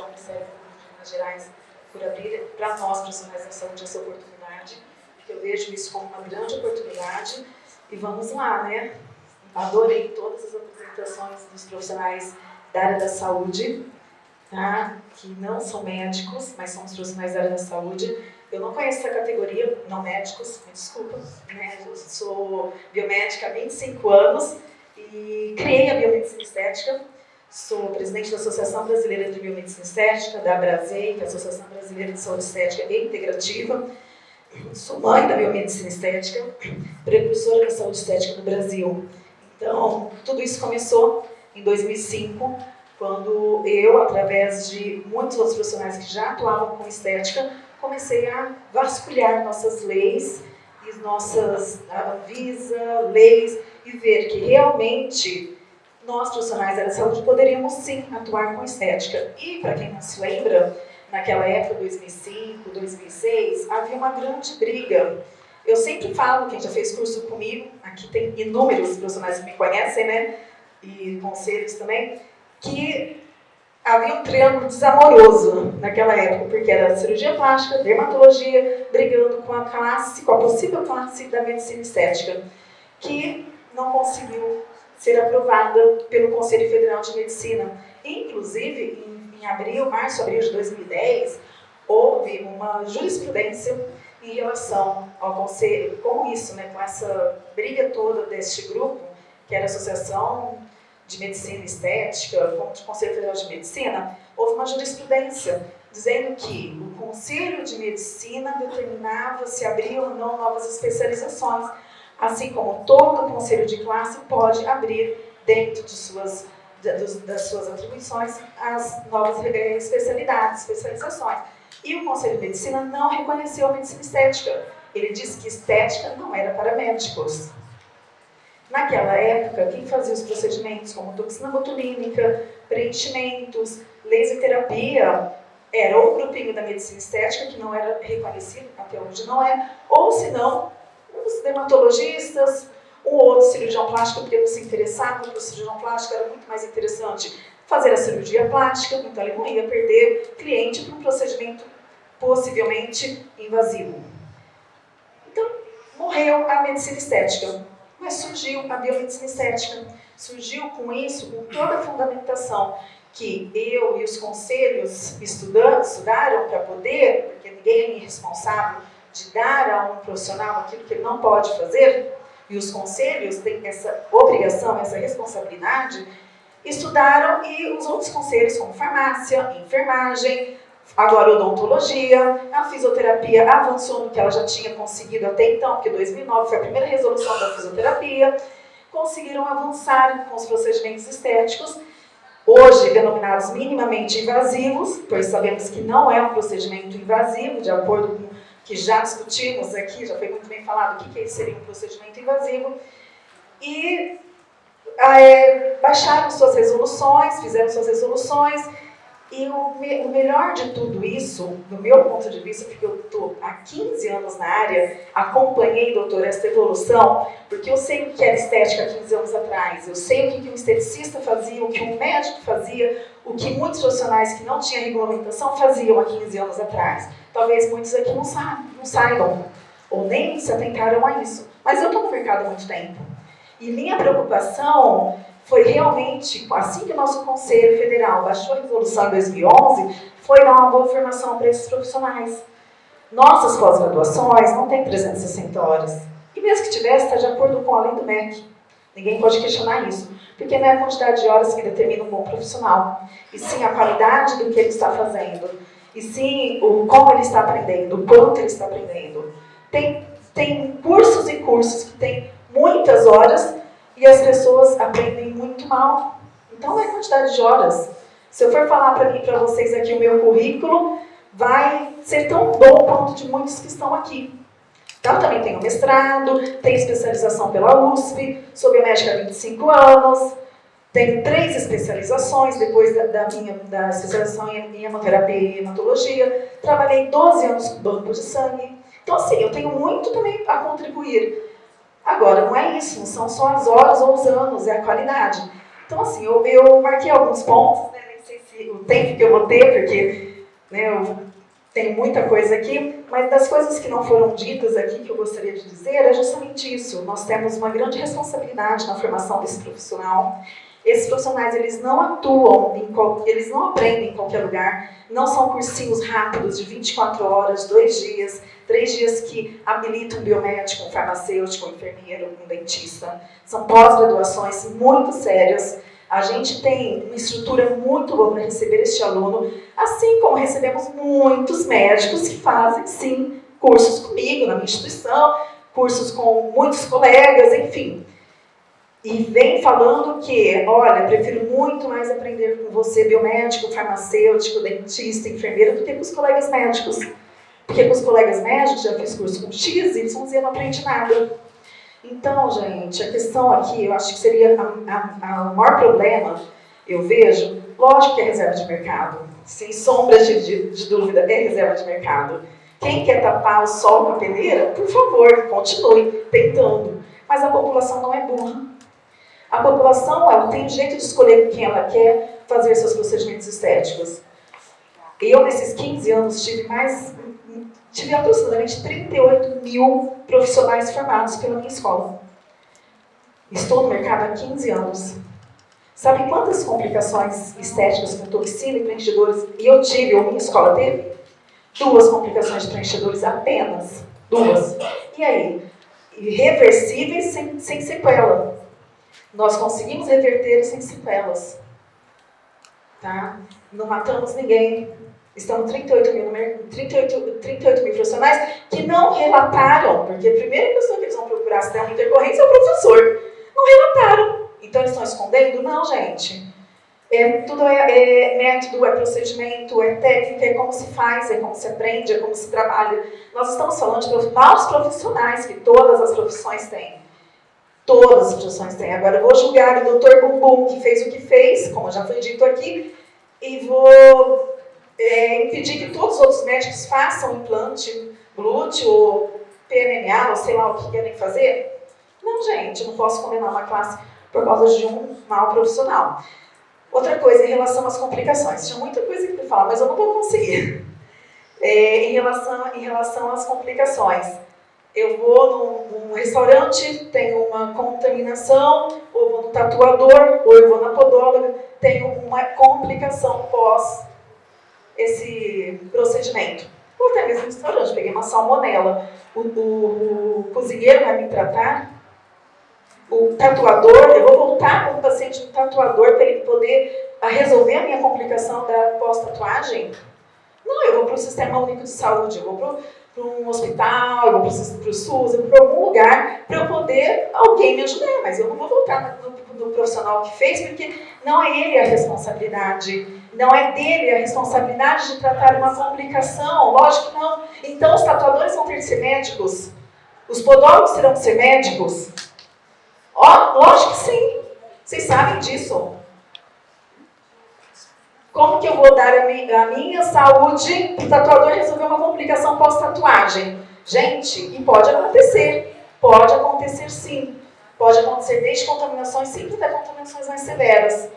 ao Ministério Público de Minas Gerais por abrir para nós, profissionais da saúde, essa oportunidade, porque eu vejo isso como uma grande oportunidade. E vamos lá, né? Adorei todas as apresentações dos profissionais da área da saúde, tá? que não são médicos, mas são os profissionais da área da saúde. Eu não conheço essa categoria, não médicos, me desculpa, né? eu sou biomédica há 25 anos e criei a biomedicina estética. Sou presidente da Associação Brasileira de Biomedicina Estética, da Brasei, que é a Associação Brasileira de Saúde Estética e Integrativa. Sou mãe da biomedicina estética, precursora da saúde estética no Brasil. Então, tudo isso começou em 2005, quando eu, através de muitos outros profissionais que já atuavam com estética, comecei a vasculhar nossas leis e nossas avisa, leis e ver que realmente nós profissionais da saúde poderíamos sim atuar com estética. E para quem não se lembra, naquela época, 2005, 2006, havia uma grande briga. Eu sempre falo, quem já fez curso comigo, aqui tem inúmeros profissionais que me conhecem, né? E conselhos também, que havia um triângulo desamoroso naquela época, porque era cirurgia plástica, dermatologia, brigando com a classe, com a possível classe da medicina estética, que não conseguiu ser aprovada pelo Conselho Federal de Medicina. Inclusive, em, em abril, março, abril de 2010, houve uma jurisprudência em relação ao conselho, com isso, né, com essa briga toda deste grupo, que era a Associação de Medicina Estética contra o Conselho Federal de Medicina, houve uma jurisprudência dizendo que o Conselho de Medicina determinava se abriam ou não novas especializações, assim como todo Conselho de Classe pode abrir dentro de suas, das suas atribuições as novas especialidades, especializações. E o Conselho de Medicina não reconheceu a medicina estética. Ele disse que estética não era para médicos. Naquela época, quem fazia os procedimentos como toxina botulínica, preenchimentos, laser terapia, era o grupinho da medicina estética, que não era reconhecido, até hoje não é, ou se não, dermatologistas, um outro cirurgião plástico, porque não se interessava, porque o cirurgião plástico era muito mais interessante fazer a cirurgia plástica, então ele não ia perder cliente para um procedimento possivelmente invasivo. Então, morreu a medicina estética. Mas surgiu a biomedicina estética, surgiu com isso, com toda a fundamentação que eu e os conselhos estudaram para poder, porque ninguém é responsável de dar a um profissional aquilo que ele não pode fazer, e os conselhos têm essa obrigação, essa responsabilidade, estudaram e os outros conselhos, como farmácia, enfermagem, Agora, odontologia, a fisioterapia avançou no que ela já tinha conseguido até então, porque 2009 foi a primeira resolução da fisioterapia, conseguiram avançar com os procedimentos estéticos, hoje denominados minimamente invasivos, pois sabemos que não é um procedimento invasivo, de acordo com que já discutimos aqui, já foi muito bem falado o que, que seria um procedimento invasivo, e é, baixaram suas resoluções, fizeram suas resoluções, e o, me, o, melhor de tudo isso, do meu ponto de vista, porque eu estou há 15 anos na área, acompanhei, doutor, essa evolução, porque eu sei o que era estética há 15 anos atrás, eu sei o que, que um esteticista fazia, o que um médico fazia, o que muitos profissionais que não tinham regulamentação faziam há 15 anos atrás. Talvez muitos aqui não, sa não saibam, ou nem se atentaram a isso. Mas eu estou no mercado há muito tempo. E minha preocupação foi realmente, assim que o nosso Conselho Federal baixou a resolução em 2011, foi dar uma boa formação para esses profissionais. Nossas pós-graduações não têm 360 horas. E mesmo que tivesse, está de acordo com a lei do MEC. Ninguém pode questionar isso, porque não é a quantidade de horas que determina um bom profissional, e sim a qualidade do que ele está fazendo, e sim o como ele está aprendendo, o quanto ele está aprendendo. Tem, tem cursos e cursos que têm muitas horas e as pessoas aprendem muito mal. Então, é quantidade de horas. Se eu for falar para mim, para vocês aqui o meu currículo, vai ser tão bom quanto de muitos que estão aqui. Então, também tenho mestrado, tenho especialização pela USP, sou biomédica há 25 anos, tenho três especializações depois da, da minha da especialização em hemoterapia e hematologia, trabalhei 12 anos com banco de sangue. Então, assim, eu tenho muito também a contribuir. Agora, não é isso, não são só as horas ou os anos, é a qualidade. Então, assim, eu, eu marquei alguns pontos, né? nem sei se o tempo que eu vou ter, porque né, eu tenho muita coisa aqui, mas das coisas que não foram ditas aqui que eu gostaria de dizer é justamente isso. Nós temos uma grande responsabilidade na formação desse profissional. Esses profissionais, eles não atuam, em eles não aprendem em qualquer lugar, não são cursinhos rápidos de 24 horas, dois dias, três dias que habilitam um biomédico, um farmacêutico, um enfermeiro, um dentista. São pós-graduações muito sérias, a gente tem uma estrutura muito boa para receber este aluno, assim como recebemos muitos médicos que fazem, sim, cursos comigo na minha instituição, cursos com muitos colegas, enfim. E vem falando que, olha, prefiro muito mais aprender com você, biomédico, farmacêutico, dentista, enfermeira, do que com os colegas médicos. Porque com os colegas médicos, já fiz curso com X, Y, eu não aprendi nada. Então, gente, a questão aqui, eu acho que seria o maior problema, eu vejo, lógico que é reserva de mercado, sem sombra de, de, de, dúvida, é reserva de mercado. Quem quer tapar o sol com a peneira, por favor, continue tentando. Mas a população não é burra. A população ela tem jeito de escolher quem ela quer fazer seus procedimentos estéticos. Eu, nesses 15 anos, tive mais tive aproximadamente 38 mil profissionais formados pela minha escola. Estou no mercado há 15 anos. Sabe quantas complicações estéticas com toxina e preenchedores eu tive, ou minha escola teve? Duas complicações de preenchedores apenas. Duas. E aí? Irreversíveis sem, sem sequela. Nós conseguimos reverter sem sequelas. Tá? Não matamos ninguém, Estão 38 mil, 38, 38 mil profissionais que não relataram, porque a primeira pessoa que eles vão procurar se der uma intercorrência é o professor. Não relataram. Então eles estão escondendo? Não, gente. É, tudo é, é, método, é procedimento, é técnica, é como se faz, é como se aprende, é como se trabalha. Nós estamos falando de maus profissionais que todas as profissões têm. Todas as profissões têm. Agora eu vou julgar o doutor Bumbum, que fez o que fez, como já foi dito aqui, e vou é, impedir que todos os outros médicos façam implante glúteo ou PMMA, ou sei lá o que querem fazer? Não, gente, eu não posso condenar uma classe por causa de um mau profissional. Outra coisa, em relação às complicações. Tinha muita coisa que falar, mas eu não vou conseguir. É, em, relação, em relação às complicações. Eu vou num, num restaurante, tenho uma contaminação, ou vou no tatuador, ou eu vou na podóloga, tenho uma complicação pós esse procedimento. Ou até mesmo no restaurante, peguei uma salmonela. O, o, o cozinheiro vai me tratar, o tatuador, eu vou voltar com o paciente no tatuador para ele poder resolver a minha complicação da pós-tatuagem? Não, eu vou para o Sistema Único de Saúde, eu vou para um hospital, eu vou para o SUS, para algum lugar para eu poder alguém me ajudar, mas eu não vou voltar no, no profissional que fez, porque não é ele a responsabilidade não é dele a responsabilidade de tratar uma complicação? Lógico que não. Então os tatuadores vão ter que ser médicos? Os podólogos terão que ser médicos? Ó, lógico que sim. Vocês sabem disso. Como que eu vou dar a minha, a minha saúde para o tatuador resolver uma complicação pós-tatuagem? Gente, e pode acontecer. Pode acontecer sim. Pode acontecer desde contaminações simples até contaminações mais severas.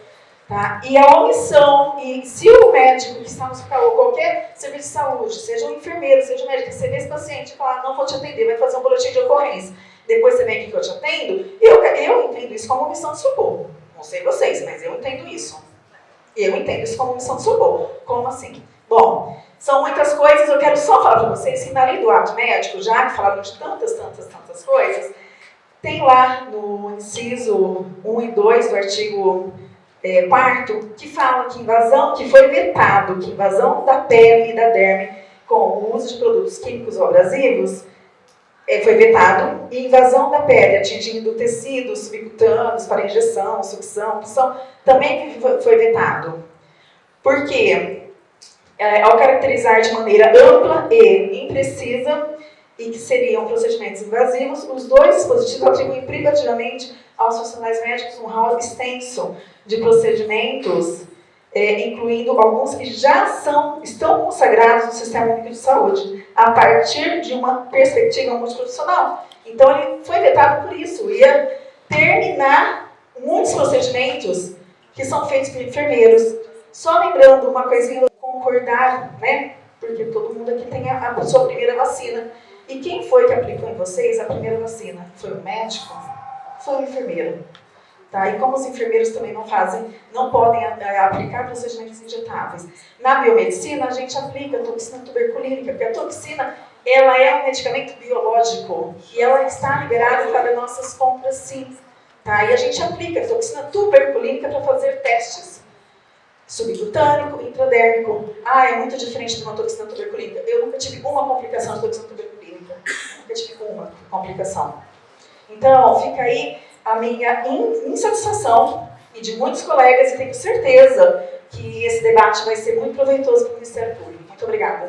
Tá? E a omissão, e se o médico que está no hospital ou qualquer serviço de saúde, seja um enfermeiro, seja um médico, receber esse paciente e falar, não vou te atender, vai fazer um boletim de ocorrência, depois você vem aqui que eu te atendo, eu, eu entendo isso como omissão de socorro. Não sei vocês, mas eu entendo isso. Eu entendo isso como omissão de socorro. Como assim? Bom, são muitas coisas, eu quero só falar para vocês que na lei do ato médico, já que falaram de tantas, tantas, tantas coisas, tem lá no inciso 1 e 2 do artigo é, quarto, que fala que invasão, que foi vetado, que invasão da pele e da derme com o uso de produtos químicos ou abrasivos foi vetado, e invasão da pele atingindo tecidos subcutâneos para injeção, sucção, punção, também foi vetado. Por quê? É, ao caracterizar de maneira ampla e imprecisa, e que seriam procedimentos invasivos, os dois dispositivos atribuem privativamente aos funcionários médicos um rol extenso de procedimentos, é, incluindo alguns que já são, estão consagrados no Sistema Único de Saúde, a partir de uma perspectiva multiprofissional. Então, ele foi vetado por isso, ia terminar muitos procedimentos que são feitos por enfermeiros, Só lembrando uma coisinha, concordar, né? Porque todo mundo aqui tem a, a sua primeira vacina. E quem foi que aplicou em vocês a primeira vacina? Foi o médico? Foi o enfermeiro. Tá? E como os enfermeiros também não fazem, não podem é, aplicar procedimentos injetáveis. Na biomedicina, a gente aplica toxina tuberculínica, porque a toxina ela é um medicamento biológico e ela está liberada para nossas compras sim. Tá? E a gente aplica a toxina tuberculínica para fazer testes. Subcutâneo, intradérmico. Ah, é muito diferente de uma toxina tuberculínica. Eu nunca tive uma complicação de toxina tuberculínica. Nunca tive uma complicação. Então, fica aí a minha insatisfação e de muitos colegas, e tenho certeza que esse debate vai ser muito proveitoso para o Ministério Público. Muito obrigada.